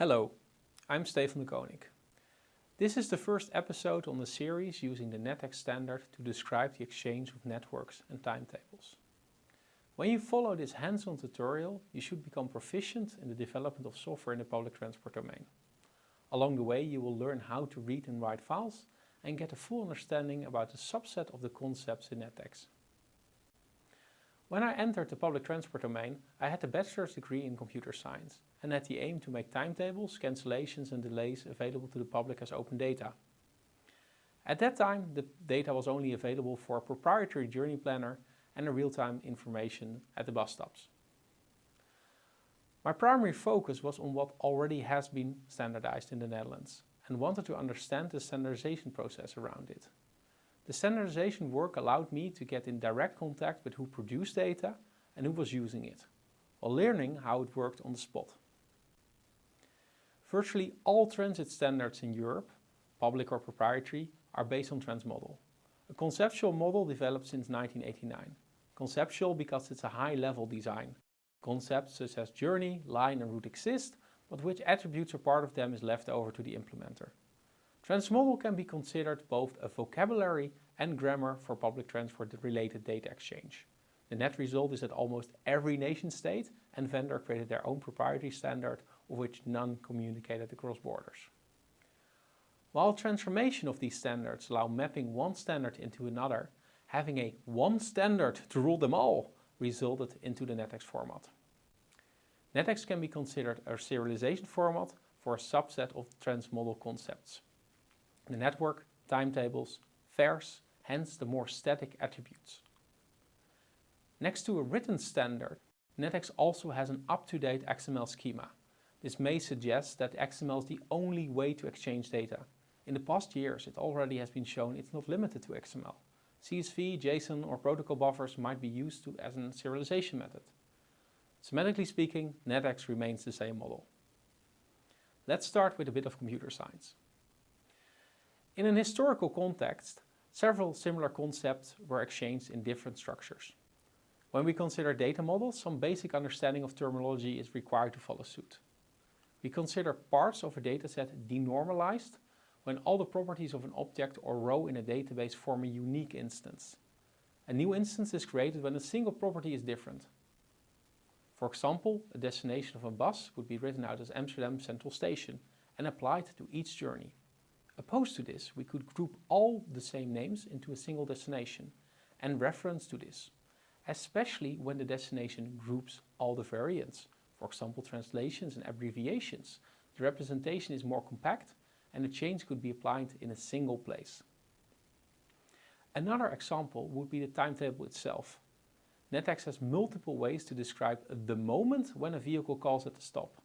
Hello, I'm Stefan de Koning. This is the first episode on the series using the NetEx standard to describe the exchange of networks and timetables. When you follow this hands-on tutorial, you should become proficient in the development of software in the public transport domain. Along the way, you will learn how to read and write files and get a full understanding about a subset of the concepts in NetEx. When I entered the public transport domain, I had a bachelor's degree in computer science and had the aim to make timetables, cancellations and delays available to the public as open data. At that time, the data was only available for a proprietary journey planner and real-time information at the bus stops. My primary focus was on what already has been standardized in the Netherlands and wanted to understand the standardization process around it. The standardization work allowed me to get in direct contact with who produced data and who was using it, while learning how it worked on the spot. Virtually all transit standards in Europe, public or proprietary, are based on Transmodel, a conceptual model developed since 1989. Conceptual because it's a high-level design. Concepts such as journey, line and route exist, but which attributes or part of them is left over to the implementer. Transmodel can be considered both a vocabulary and grammar for public transport related data exchange. The net result is that almost every nation state and vendor created their own proprietary standard of which none communicated across borders. While transformation of these standards allow mapping one standard into another, having a one standard to rule them all resulted into the NetEx format. NetEx can be considered a serialization format for a subset of transmodel concepts the network, timetables, fares, hence the more static attributes. Next to a written standard, NetEx also has an up-to-date XML schema. This may suggest that XML is the only way to exchange data. In the past years, it already has been shown it's not limited to XML. CSV, JSON or protocol buffers might be used to, as a serialization method. Semantically speaking, NetEx remains the same model. Let's start with a bit of computer science. In an historical context, several similar concepts were exchanged in different structures. When we consider data models, some basic understanding of terminology is required to follow suit. We consider parts of a dataset denormalized when all the properties of an object or row in a database form a unique instance. A new instance is created when a single property is different. For example, a destination of a bus would be written out as Amsterdam Central Station and applied to each journey. Opposed to this, we could group all the same names into a single destination and reference to this, especially when the destination groups all the variants, for example translations and abbreviations. The representation is more compact and the change could be applied in a single place. Another example would be the timetable itself. NetEx has multiple ways to describe the moment when a vehicle calls at the stop.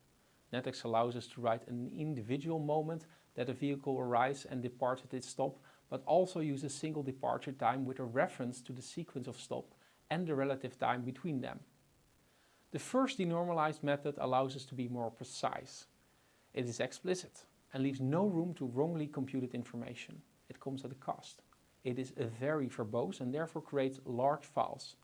NetEx allows us to write an individual moment that a vehicle arrives and departs at its stop, but also use a single departure time with a reference to the sequence of stop and the relative time between them. The first denormalized method allows us to be more precise. It is explicit and leaves no room to wrongly computed information. It comes at a cost. It is very verbose and therefore creates large files.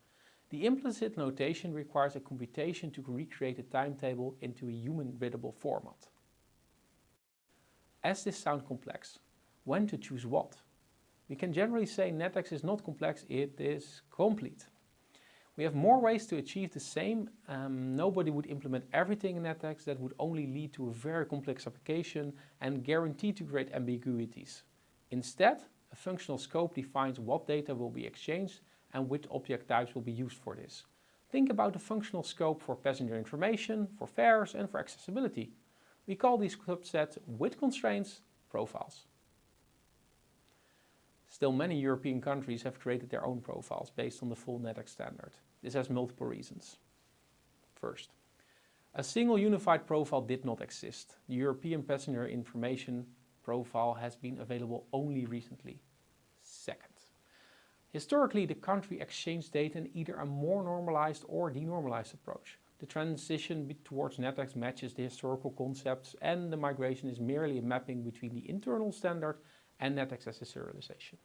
The implicit notation requires a computation to recreate a timetable into a human-readable format. As this sounds complex, when to choose what? We can generally say NetEx is not complex, it is complete. We have more ways to achieve the same. Um, nobody would implement everything in NetEx that would only lead to a very complex application and guarantee to create ambiguities. Instead, a functional scope defines what data will be exchanged and which object types will be used for this. Think about the functional scope for passenger information, for fares and for accessibility. We call these subsets with constraints profiles. Still many European countries have created their own profiles based on the full NetEx standard. This has multiple reasons. First, a single unified profile did not exist. The European passenger information profile has been available only recently. Second, historically the country exchanged data in either a more normalized or denormalized approach. The transition towards NetEx matches the historical concepts and the migration is merely a mapping between the internal standard and NetEx as a serialization.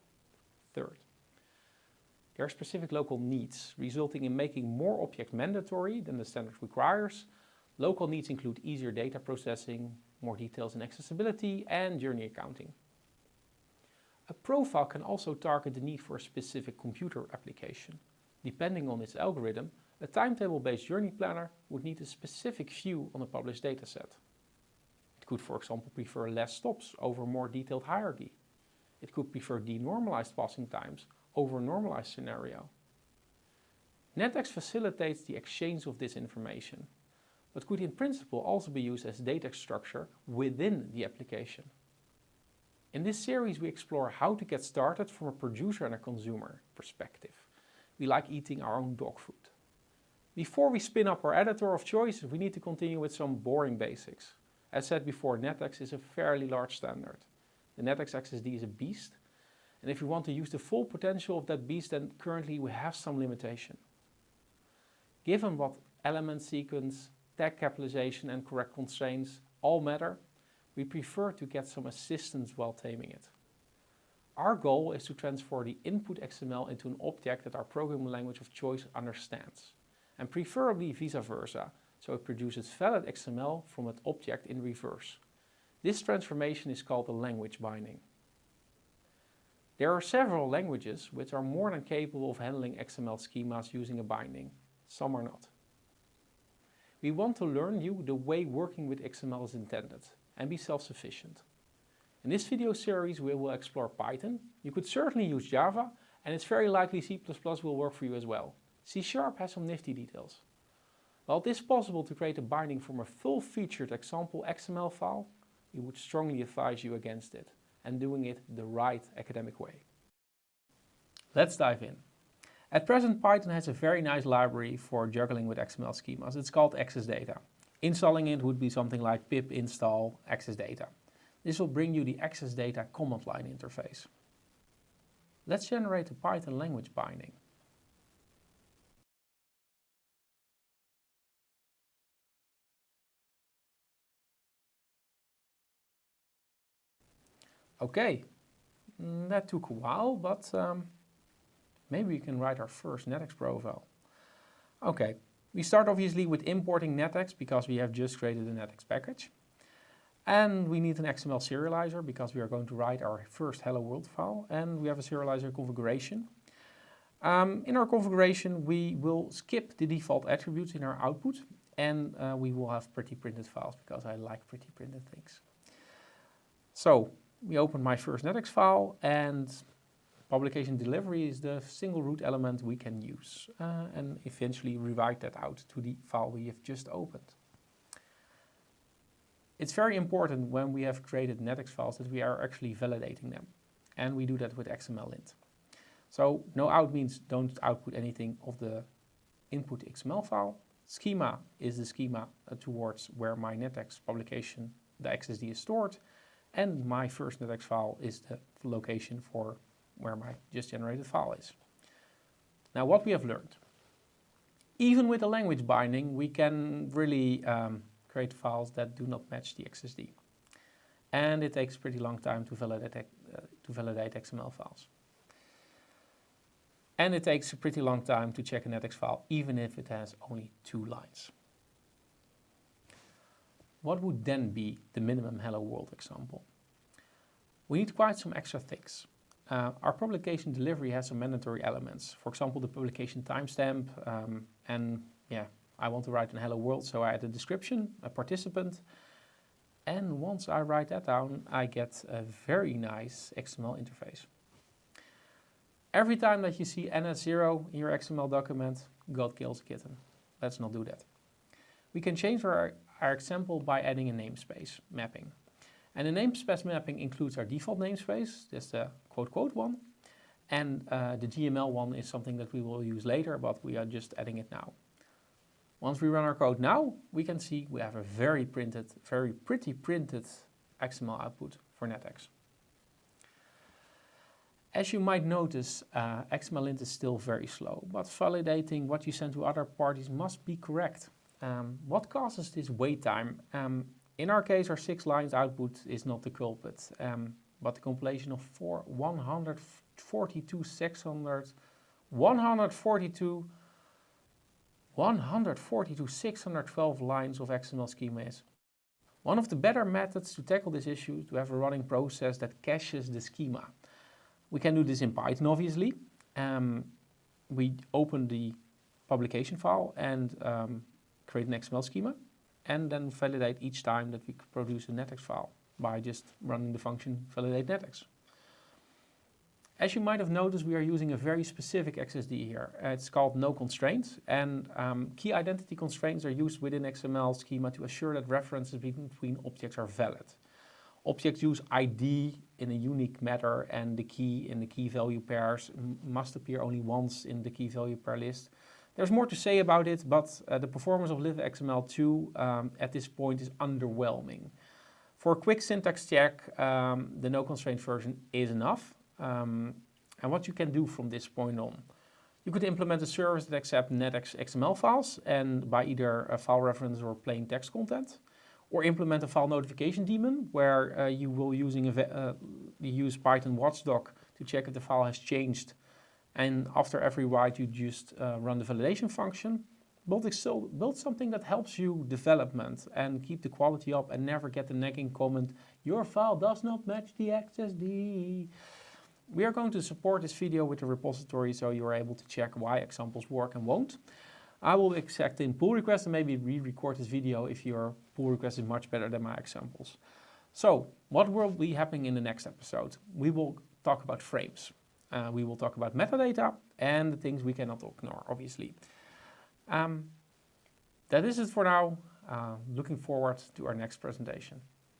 Third, there are specific local needs, resulting in making more objects mandatory than the standard requires. Local needs include easier data processing, more details in accessibility and journey accounting. A profile can also target the need for a specific computer application. Depending on its algorithm, a timetable-based journey planner would need a specific view on a published dataset. It could, for example, prefer less stops over more detailed hierarchy. It could prefer denormalized passing times over a normalized scenario. NetEx facilitates the exchange of this information, but could in principle also be used as data structure within the application. In this series we explore how to get started from a producer and a consumer perspective. We like eating our own dog food. Before we spin up our editor of choice, we need to continue with some boring basics. As said before, NetEx is a fairly large standard. The NetEx XSD is a beast, and if we want to use the full potential of that beast, then currently we have some limitation. Given what element sequence, tag capitalization and correct constraints all matter, we prefer to get some assistance while taming it. Our goal is to transfer the input XML into an object that our programming language of choice understands, and preferably vice versa, so it produces valid XML from that object in reverse. This transformation is called a language binding. There are several languages which are more than capable of handling XML schemas using a binding. Some are not. We want to learn you the way working with XML is intended and be self-sufficient. In this video series we will explore Python. You could certainly use Java and it's very likely C++ will work for you as well. C Sharp has some nifty details. While it is possible to create a binding from a full-featured example XML file, we would strongly advise you against it and doing it the right academic way. Let's dive in. At present Python has a very nice library for juggling with XML schemas. It's called XSData. Installing it would be something like pip install XSData. This will bring you the XSData command line interface. Let's generate a Python language binding. Okay, mm, that took a while, but um, maybe we can write our first NetEx profile. Okay, we start obviously with importing NetEx because we have just created a NetEx package. And we need an XML serializer because we are going to write our first hello world file and we have a serializer configuration. Um, in our configuration we will skip the default attributes in our output and uh, we will have pretty printed files because I like pretty printed things. So we open my first NetEx file and publication delivery is the single root element we can use uh, and eventually rewrite that out to the file we have just opened. It's very important when we have created NetEx files that we are actually validating them and we do that with xmllint. So no out means don't output anything of the input XML file. Schema is the schema towards where my NetEx publication, the XSD is stored and my first NetEx file is the location for where my just generated file is. Now what we have learned. Even with a language binding, we can really um, create files that do not match the XSD. And it takes pretty long time to validate, uh, to validate XML files. And it takes a pretty long time to check a NetEx file, even if it has only two lines. What would then be the minimum hello world example? We need quite some extra things. Uh, our publication delivery has some mandatory elements. For example, the publication timestamp um, and yeah, I want to write an hello world, so I add a description, a participant, and once I write that down, I get a very nice XML interface. Every time that you see NS0 in your XML document, God kills a kitten. Let's not do that. We can change our, our example by adding a namespace mapping. And the namespace mapping includes our default namespace, that's the quote quote one. And uh, the GML one is something that we will use later, but we are just adding it now. Once we run our code now, we can see we have a very printed, very pretty printed XML output for NetEx. As you might notice, uh, xmllint is still very slow, but validating what you send to other parties must be correct. Um, what causes this wait time? Um, in our case, our six lines output is not the culprit, um, but the compilation of four, 142, 600, 142, 142, 612 lines of XML schema is. One of the better methods to tackle this issue is to have a running process that caches the schema. We can do this in Python, obviously. Um, we open the publication file and um, create an XML schema and then validate each time that we produce a NetEx file by just running the function validate NetEx. As you might have noticed, we are using a very specific XSD here. It's called no constraints, and um, key identity constraints are used within XML schema to assure that references between objects are valid. Objects use ID in a unique manner, and the key in the key value pairs must appear only once in the key value pair list. There's more to say about it, but uh, the performance of libxml2 um, at this point is underwhelming. For a quick syntax check, um, the no constraint version is enough. Um, and what you can do from this point on. You could implement a service that accepts NetEx XML files and by either a file reference or plain text content. Or implement a file notification daemon where uh, you will using a uh, use Python watchdog to check if the file has changed. And after every write, you just uh, run the validation function. Build, Excel, build something that helps you development and keep the quality up and never get the nagging comment, your file does not match the XSD. We are going to support this video with a repository so you are able to check why examples work and won't. I will accept in pull requests and maybe re-record this video if your pull request is much better than my examples. So, what will be happening in the next episode? We will talk about frames. Uh, we will talk about metadata and the things we cannot ignore, obviously. Um, that is it for now. Uh, looking forward to our next presentation.